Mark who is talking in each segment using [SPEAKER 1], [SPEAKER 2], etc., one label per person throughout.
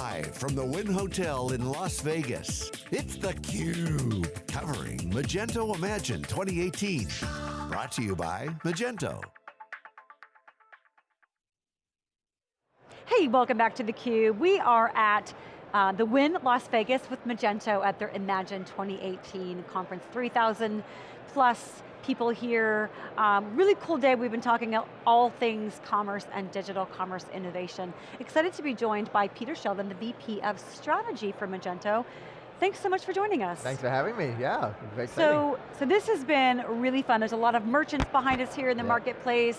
[SPEAKER 1] Live from the Wynn Hotel in Las Vegas, it's theCUBE, covering Magento Imagine 2018. Brought to you by Magento.
[SPEAKER 2] Hey, welcome back to theCUBE. We are at uh, the Wynn Las Vegas with Magento at their Imagine 2018 conference. 3,000 plus people here. Um, really cool day, we've been talking all things commerce and digital commerce innovation. Excited to be joined by Peter Sheldon, the VP of Strategy for Magento. Thanks so much for joining us.
[SPEAKER 3] Thanks for having me, yeah, very
[SPEAKER 2] So, so this has been really fun. There's a lot of merchants behind us here in the marketplace.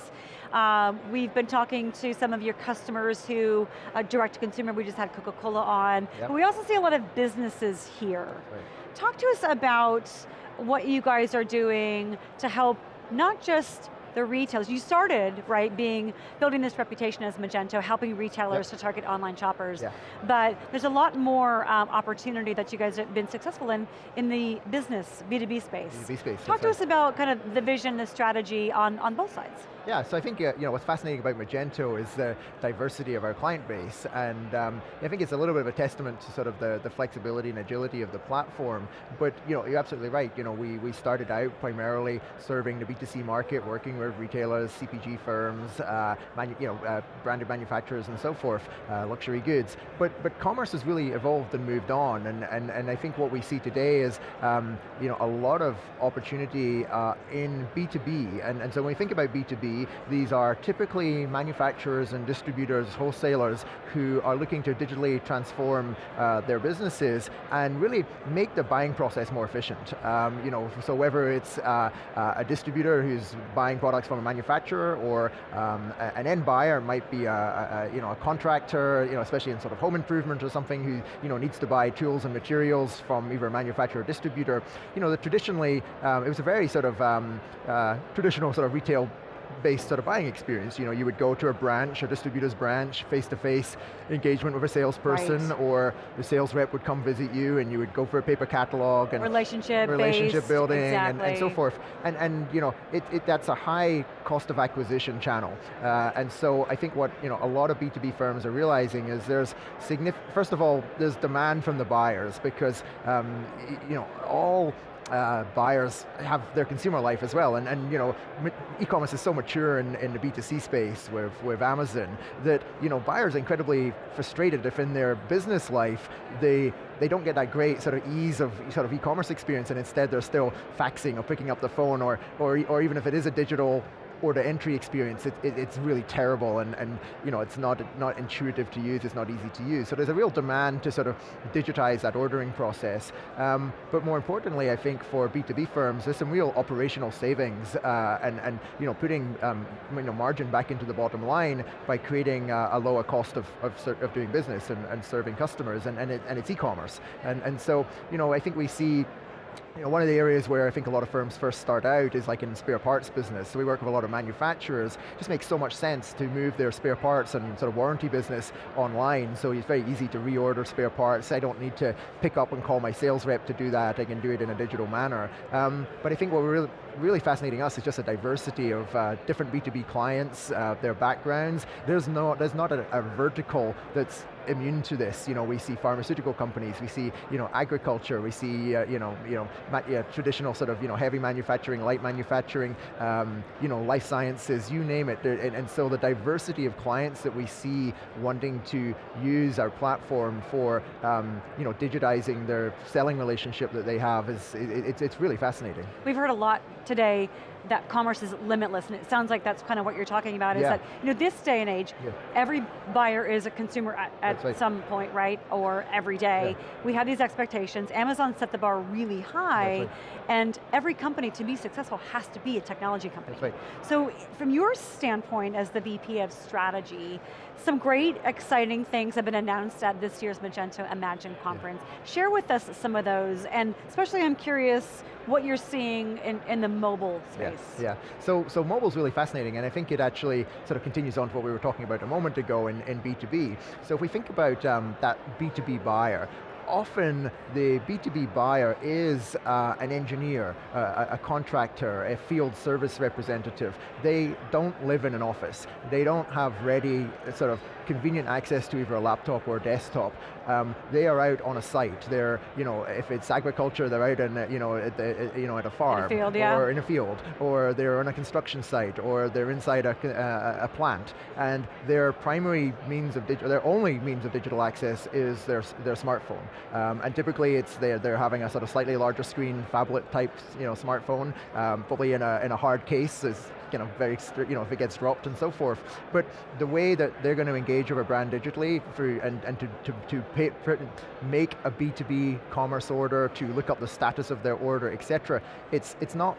[SPEAKER 2] Um, we've been talking to some of your customers who, uh, direct to consumer, we just had Coca-Cola on. Yep. But we also see a lot of businesses here. Right. Talk to us about what you guys are doing to help not just the retailers. You started, right, being, building this reputation as Magento, helping retailers yep. to target online shoppers. Yeah. But there's a lot more um, opportunity that you guys have been successful in, in the business, B2B space.
[SPEAKER 3] B2B space,
[SPEAKER 2] Talk to right. us about kind of the vision, the strategy on, on both sides.
[SPEAKER 3] Yeah, so I think uh, you know what's fascinating about Magento is the diversity of our client base, and um, I think it's a little bit of a testament to sort of the, the flexibility and agility of the platform. But you know, you're absolutely right. You know, we we started out primarily serving the B2C market, working with retailers, CPG firms, uh, you know, uh, branded manufacturers, and so forth, uh, luxury goods. But but commerce has really evolved and moved on, and and and I think what we see today is um, you know a lot of opportunity uh, in B2B, and and so when we think about B2B these are typically manufacturers and distributors, wholesalers, who are looking to digitally transform uh, their businesses and really make the buying process more efficient. Um, you know, so whether it's uh, uh, a distributor who's buying products from a manufacturer or um, an end buyer might be a, a, you know, a contractor, you know, especially in sort of home improvement or something who you know, needs to buy tools and materials from either a manufacturer or distributor. You know, traditionally, um, it was a very sort of um, uh, traditional sort of retail based sort of buying experience. You know, you would go to a branch, a distributor's branch, face-to-face -face engagement with a salesperson, right. or the sales rep would come visit you and you would go for a paper catalog and
[SPEAKER 2] relationship
[SPEAKER 3] relationship
[SPEAKER 2] based,
[SPEAKER 3] building
[SPEAKER 2] exactly.
[SPEAKER 3] and, and, so forth. And, and you know, it, it, that's a high cost of acquisition channel. Uh, and so I think what you know, a lot of B2B firms are realizing is there's significant, first of all, there's demand from the buyers because um, you know, all uh, buyers have their consumer life as well, and, and you know, e-commerce is so mature in, in the B2C space with, with Amazon that you know, buyers are incredibly frustrated if in their business life they, they don't get that great sort of ease of sort of e-commerce experience and instead they're still faxing or picking up the phone or, or, or even if it is a digital order entry experience, it, it, it's really terrible and, and you know, it's not, not intuitive to use, it's not easy to use. So there's a real demand to sort of digitize that ordering process. Um, but more importantly, I think for B2B firms, there's some real operational savings uh, and, and you know, putting um, you know, margin back into the bottom line by creating uh, a lower cost of, of, of, doing business and, and serving customers, and, and, it, and it's e-commerce. And, and so, you know, I think we see you know, one of the areas where I think a lot of firms first start out is like in spare parts business. So we work with a lot of manufacturers. It just makes so much sense to move their spare parts and sort of warranty business online. So it's very easy to reorder spare parts. I don't need to pick up and call my sales rep to do that. I can do it in a digital manner. Um, but I think what we're really, really fascinating us is just a diversity of uh, different B2B clients, uh, their backgrounds. There's, no, there's not a, a vertical that's immune to this. You know, we see pharmaceutical companies, we see you know, agriculture, we see uh, you know, you know, yeah, traditional sort of you know, heavy manufacturing, light manufacturing, um, you know, life sciences, you name it. And, and, so the diversity of clients that we see wanting to use our platform for um, you know, digitizing their selling relationship that they have is it, it's, it's really fascinating.
[SPEAKER 2] We've heard a lot today that commerce is limitless, and it sounds like that's kind of what you're talking about, is that, you know, this day and age, yeah. every buyer is a consumer at, at right. some point, right, or every day. Yeah. We have these expectations, Amazon set the bar really high, right. and every company to be successful has to be a technology company.
[SPEAKER 3] Right.
[SPEAKER 2] So from your standpoint as the VP of strategy, some great exciting things have been announced at this year's Magento Imagine conference. Share with us some of those, and especially I'm curious what you're seeing in, in the mobile space.
[SPEAKER 3] Yeah. So, so mobile's really fascinating, and I think it actually sort of continues on to what we were talking about a moment ago in, in B2B. So if we think about um, that B2B buyer, often the B2B buyer is uh, an engineer, uh, a contractor, a field service representative. They don't live in an office. They don't have ready sort of convenient access to either a laptop or a desktop. Um, they are out on a site. They're, you know, if it's agriculture, they're out in, you know, at, the, you know, at a farm.
[SPEAKER 2] In a field, yeah.
[SPEAKER 3] Or in a field, or they're on a construction site, or they're inside a, a, a plant. And their primary means of, digital, their only means of digital access is their, their smartphone. Um, and typically it's they're, they're having a sort of slightly larger screen, phablet type you know, smartphone, um, probably in a, in a hard case is you know, very, you know, if it gets dropped and so forth. But the way that they're going to engage with a brand digitally through, and, and to, to, to pay, make a B2B commerce order, to look up the status of their order, et cetera, it's, it's not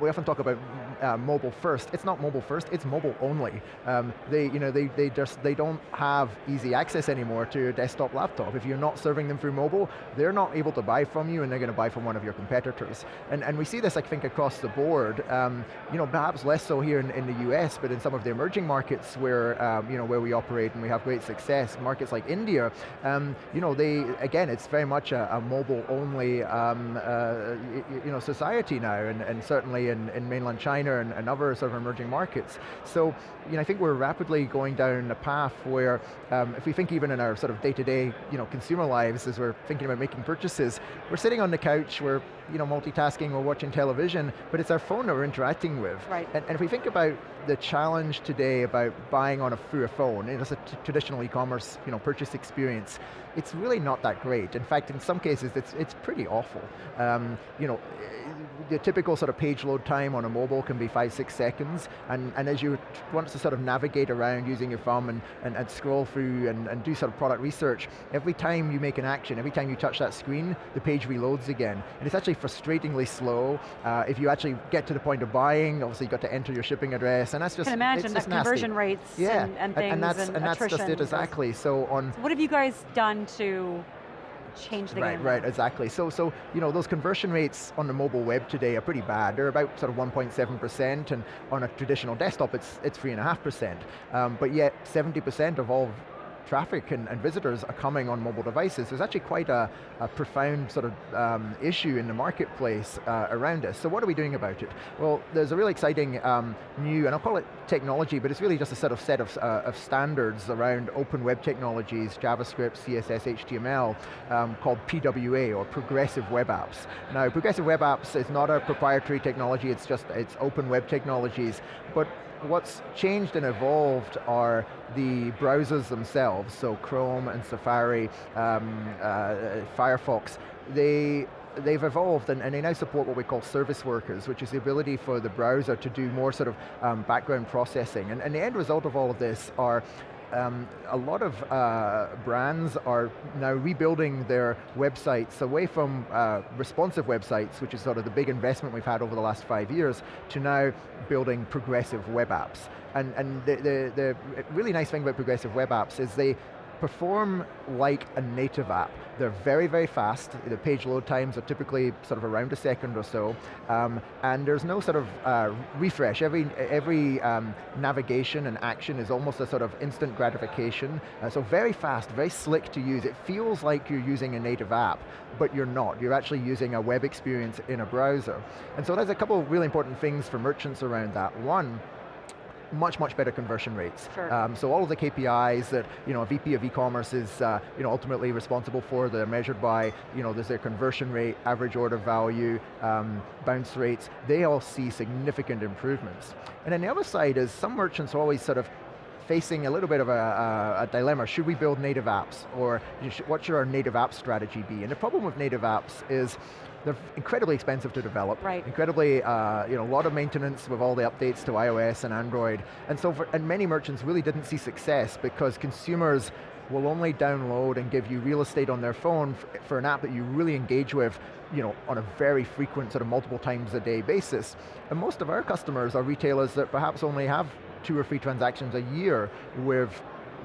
[SPEAKER 3] we often talk about uh, mobile first. It's not mobile first, it's mobile only. Um, they, you know, they, they just, they don't have easy access anymore to your desktop laptop. If you're not serving them through mobile, they're not able to buy from you and they're going to buy from one of your competitors. And, and we see this, I think, across the board. Um, you know, perhaps less so here in, in, the US, but in some of the emerging markets where, um, you know, where we operate and we have great success, markets like India, um, you know, they, again, it's very much a, a mobile only, um, uh, you know, society now, and, and certainly in, in mainland China and, and, other sort of emerging markets. So, you know, I think we're rapidly going down a path where, um, if we think even in our sort of day-to-day, -day, you know, consumer lives as we're thinking about making purchases, we're sitting on the couch, we're you know, multitasking or watching television, but it's our phone that we're interacting with.
[SPEAKER 2] Right.
[SPEAKER 3] And, and if we think about the challenge today about buying on a, through a phone, it's a traditional e-commerce you know, purchase experience, it's really not that great. In fact, in some cases, it's, it's pretty awful. Um, you know, the typical sort of page load time on a mobile can be five, six seconds, and, and as you want to sort of navigate around using your thumb and, and, and scroll through and, and do sort of product research, every time you make an action, every time you touch that screen, the page reloads again. And it's actually frustratingly slow. Uh, if you actually get to the point of buying, obviously you've got to enter your shipping address, and that's just,
[SPEAKER 2] I can imagine
[SPEAKER 3] the
[SPEAKER 2] conversion
[SPEAKER 3] nasty.
[SPEAKER 2] rates
[SPEAKER 3] yeah.
[SPEAKER 2] and, and things
[SPEAKER 3] and, that's,
[SPEAKER 2] and,
[SPEAKER 3] and that's just it exactly. So on.
[SPEAKER 2] So what have you guys done to change the
[SPEAKER 3] right,
[SPEAKER 2] game.
[SPEAKER 3] Right, right, exactly. So, so you know, those conversion rates on the mobile web today are pretty bad. They're about sort of 1.7%, and on a traditional desktop, it's it's 3.5%. Um, but yet, 70% of all traffic and, and, visitors are coming on mobile devices. There's actually quite a, a profound sort of um, issue in the marketplace uh, around us. So what are we doing about it? Well, there's a really exciting um, new, and I'll call it technology, but it's really just a set of set of, uh, of standards around open web technologies, JavaScript, CSS, HTML, um, called PWA, or Progressive Web Apps. Now, Progressive Web Apps is not a proprietary technology, it's just, it's open web technologies, but what's changed and evolved are the browsers themselves, so Chrome and Safari, um, uh, Firefox, they they've evolved and, and, they now support what we call service workers, which is the ability for the browser to do more sort of um, background processing. And, and, the end result of all of this are um, a lot of uh, brands are now rebuilding their websites away from uh, responsive websites, which is sort of the big investment we've had over the last five years, to now building progressive web apps. And, and the, the, the really nice thing about progressive web apps is they perform like a native app. They're very, very fast. The page load times are typically sort of around a second or so, um, and there's no sort of uh, refresh. Every, every um, navigation and action is almost a sort of instant gratification. Uh, so very fast, very slick to use. It feels like you're using a native app, but you're not. You're actually using a web experience in a browser. And so there's a couple of really important things for merchants around that. One, much, much better conversion rates.
[SPEAKER 2] Sure.
[SPEAKER 3] Um, so all of the KPIs that you know, a VP of e-commerce is uh, you know, ultimately responsible for, they're measured by, you know, there's their conversion rate, average order value, um, bounce rates, they all see significant improvements. And then the other side is some merchants are always sort of facing a little bit of a, a, a, dilemma. Should we build native apps? Or what should our native app strategy be? And the problem with native apps is they're incredibly expensive to develop.
[SPEAKER 2] Right.
[SPEAKER 3] Incredibly, uh, you know, a lot of maintenance with all the updates to iOS and Android. And so, for, and many merchants really didn't see success because consumers will only download and give you real estate on their phone for an app that you really engage with you know, on a very frequent, sort of multiple times a day basis. And most of our customers are retailers that perhaps only have two or three transactions a year with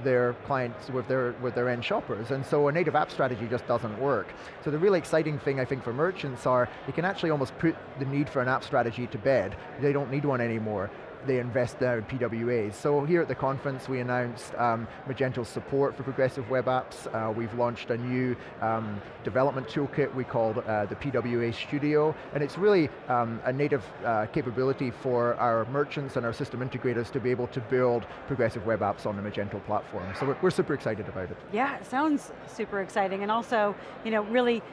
[SPEAKER 3] their clients, with their, with their end shoppers. And so a native app strategy just doesn't work. So the really exciting thing I think for merchants are, they can actually almost put the need for an app strategy to bed. They don't need one anymore they invest now in PWAs. So here at the conference we announced um, Magento's support for progressive web apps. Uh, we've launched a new um, development toolkit we called uh, the PWA Studio, and it's really um, a native uh, capability for our merchants and our system integrators to be able to build progressive web apps on the Magento platform. So we're, we're super excited about it.
[SPEAKER 2] Yeah, it sounds super exciting, and also, you know, really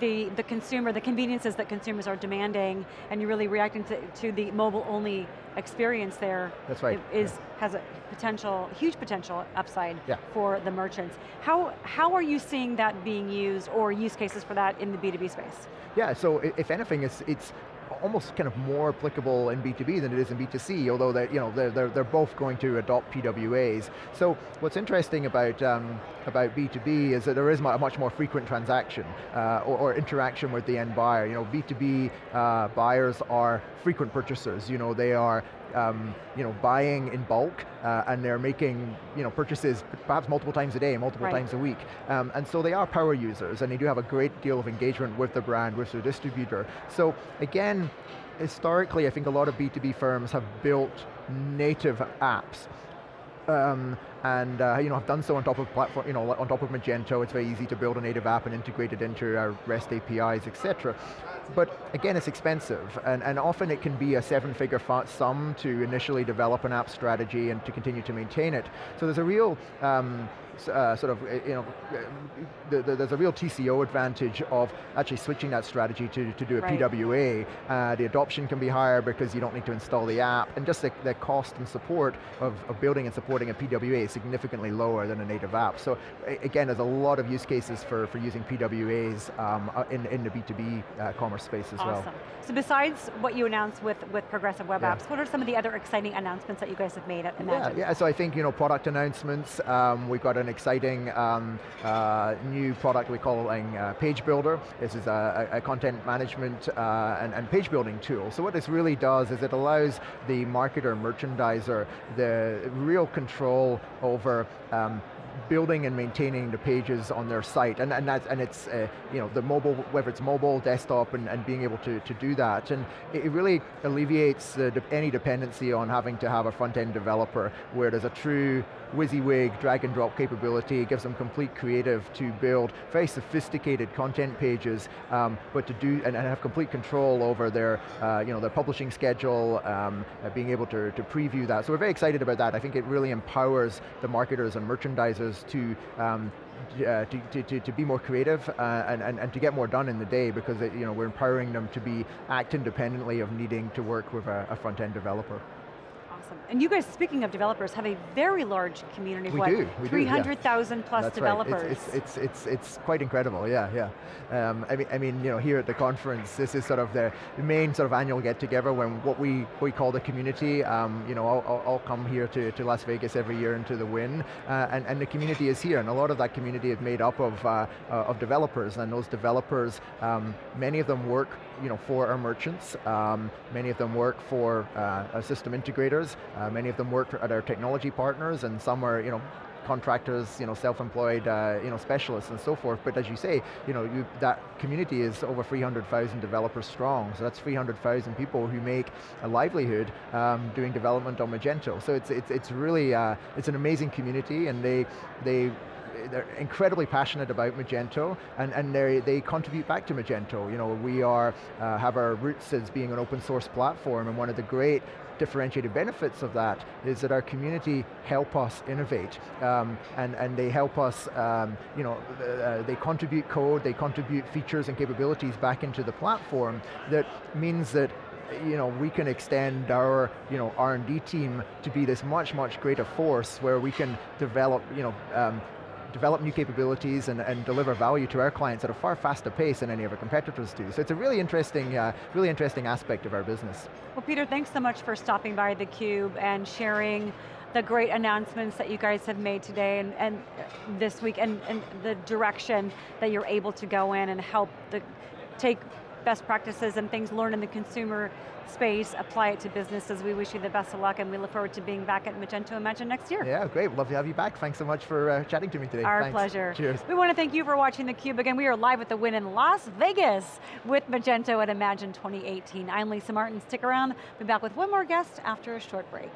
[SPEAKER 2] the, the consumer, the conveniences that consumers are demanding, and you're really reacting to, to the mobile-only experience there.
[SPEAKER 3] That's right.
[SPEAKER 2] Is, has a potential, huge potential upside
[SPEAKER 3] yeah.
[SPEAKER 2] for the merchants. How, how are you seeing that being used, or use cases for that in the B2B space?
[SPEAKER 3] Yeah, so if anything, it's, it's almost kind of more applicable in B2B than it is in B2C, although they're, you know, they're, they're, they're both going to adopt PWAs. So what's interesting about, um, about B2B is that there is a much more frequent transaction uh, or, or, interaction with the end buyer. You know, B2B uh, buyers are frequent purchasers. You know, they are um, you know, buying in bulk uh, and they're making you know, purchases perhaps multiple times a day, multiple
[SPEAKER 2] right.
[SPEAKER 3] times a week. Um, and so they are power users and they do have a great deal of engagement with the brand, with their distributor. So again, historically I think a lot of B2B firms have built native apps um, and uh, you know, I've done so on top of platform, you know, on top of Magento. It's very easy to build a native app and integrate it into our REST APIs, etc. But again, it's expensive, and, and often it can be a seven-figure sum to initially develop an app strategy and to continue to maintain it. So there's a real um, uh, sort of, uh, you know, uh, the, the, there's a real TCO advantage of actually switching that strategy to, to do a right. PWA. Uh, the adoption can be higher because you don't need to install the app, and just the, the cost and support of, of building and supporting a PWA is significantly lower than a native app. So again, there's a lot of use cases for, for using PWAs um, uh, in, in the B2B uh, commerce space as
[SPEAKER 2] awesome.
[SPEAKER 3] well.
[SPEAKER 2] So besides what you announced with, with Progressive Web
[SPEAKER 3] yeah.
[SPEAKER 2] Apps, what are some of the other exciting announcements that you guys have made at Imagine?
[SPEAKER 3] Yeah, yeah so I think, you know, product announcements, um, we've got an exciting um, uh, new product we call uh, Page Builder. This is a, a content management uh, and, and, page building tool. So what this really does is it allows the marketer, merchandiser, the real control over um, building and maintaining the pages on their site, and, and, that's, and it's, uh, you know, the mobile, whether it's mobile, desktop, and, and being able to, to do that. And it really alleviates any dependency on having to have a front-end developer, where there's a true WYSIWYG drag and drop capability, it gives them complete creative to build very sophisticated content pages, um, but to do, and, and, have complete control over their, uh, you know, their publishing schedule, um, uh, being able to, to preview that. So we're very excited about that. I think it really empowers the marketers and merchandisers to um, uh, to, to, to, be more creative uh, and, and, and to get more done in the day because it, you know, we're empowering them to be act independently of needing to work with a, a front-end developer.
[SPEAKER 2] Awesome. And you guys, speaking of developers, have a very large community.
[SPEAKER 3] We
[SPEAKER 2] what,
[SPEAKER 3] do, we
[SPEAKER 2] 300,000
[SPEAKER 3] yeah.
[SPEAKER 2] plus
[SPEAKER 3] That's
[SPEAKER 2] developers.
[SPEAKER 3] Right. It's, it's, it's, it's, quite incredible, yeah, yeah. Um, I, mean, I mean, you know, here at the conference, this is sort of the main sort of annual get together when what we, we call the community, um, you know, all, all, come here to, to Las Vegas every year into the Wynn, uh, and, and the community is here, and a lot of that community is made up of, uh, uh, of developers, and those developers, um, many of them work you know, for our merchants. Um, many of them work for uh, system integrators. Uh, many of them work at our technology partners, and some are you know, contractors, you know, self-employed, uh, you know, specialists and so forth. But as you say, you know, you, that community is over 300,000 developers strong. So that's 300,000 people who make a livelihood um, doing development on Magento. So it's it's it's really uh, it's an amazing community, and they they they're incredibly passionate about Magento, and, and they, they contribute back to Magento. You know, we are, uh, have our roots as being an open source platform, and one of the great differentiated benefits of that is that our community help us innovate um, and, and they help us, um, you know, uh, they contribute code, they contribute features and capabilities back into the platform that means that you know, we can extend our you know, R&D team to be this much, much greater force where we can develop you know, um, develop new capabilities and, and deliver value to our clients at a far faster pace than any of our competitors do. So it's a really interesting, uh, really interesting aspect of our business.
[SPEAKER 2] Well Peter, thanks so much for stopping by theCUBE and sharing the great announcements that you guys have made today and, and this week and, and the direction that you're able to go in and help the, take best practices and things learned in the consumer space, apply it to businesses. We wish you the best of luck and we look forward to being back at Magento Imagine next year.
[SPEAKER 3] Yeah, great, love to have you back. Thanks so much for uh, chatting to me today.
[SPEAKER 2] Our
[SPEAKER 3] Thanks.
[SPEAKER 2] pleasure.
[SPEAKER 3] Cheers.
[SPEAKER 2] We want to thank you for watching theCUBE. Again, we are live at the Wynn in Las Vegas with Magento at Imagine 2018. I'm Lisa Martin, stick around. Be back with one more guest after a short break.